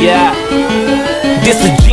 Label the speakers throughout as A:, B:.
A: Yeah. This
B: is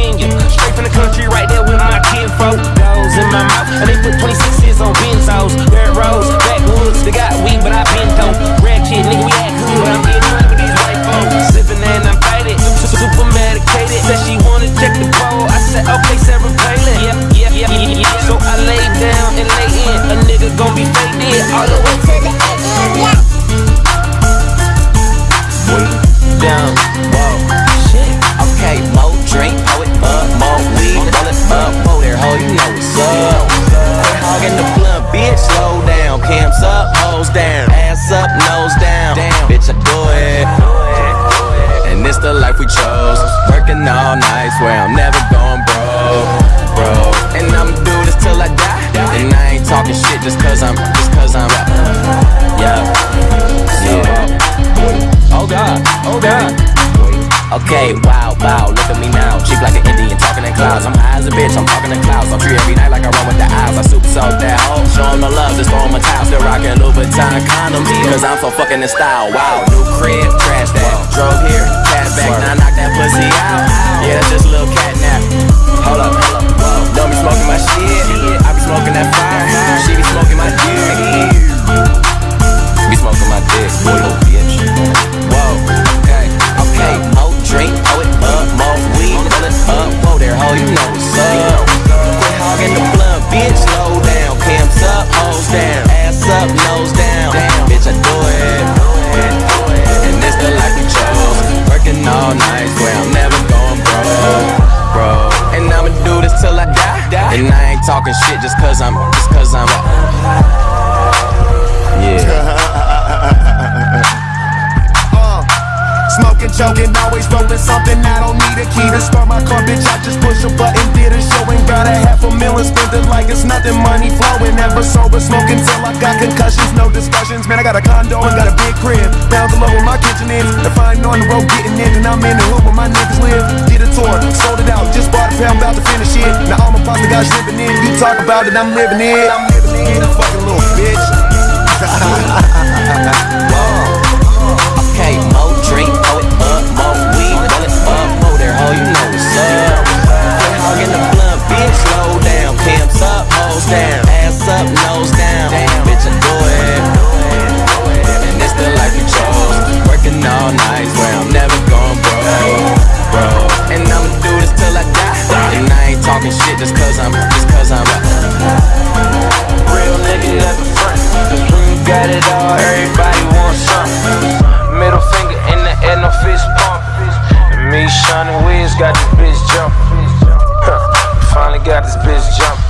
B: Working all night, swear I'm never going broke, bro. And I'ma do this till I die. And I ain't talking shit just cause I'm, just cause I'm, yeah, yeah.
A: Oh God, oh God.
B: Okay, wow, wow, look at me now. Cheap like an Indian, talking in clouds. I'm high as a bitch, I'm talking in clouds. I'm tree every night like I run with the eyes. I super soak that oh, hoe. Show the love, just throw a towel. Still rocking Louboutin condoms, cause I'm so fucking in style. Wow, new crib, trash that. Drove and I ain't talking shit just cause I'm, just cause I'm, yeah.
C: Uh, smoking, choking, always rolling something. I don't need a key to start my car, bitch. I just push a button, did a show, and got a half a million. Spend it like it's nothing, money flowing. Never sober, smoking till I got concussions. No discussions, man. I got a condo and got a big crib. Down below where my kitchen is. I ain't on the road getting in, and I'm in the hood where my niggas live. You talk about it, I'm living it. I'm living it, a fucking little bitch.
B: Okay, more drink, pour it up, more weed, roll it up, whoa there, ho, you know what's up. Quit hogging the blunt, bitch, slow down, cams up, hoes down, ass up, nose down, Damn, bitch, I do it. And it's the life we chose, working all night, where I'm never going broke, bro. And I'ma do this till I die, and I ain't talking shit just cause I'm, just
A: got this bitch jumping. Huh. Finally got this bitch jumping.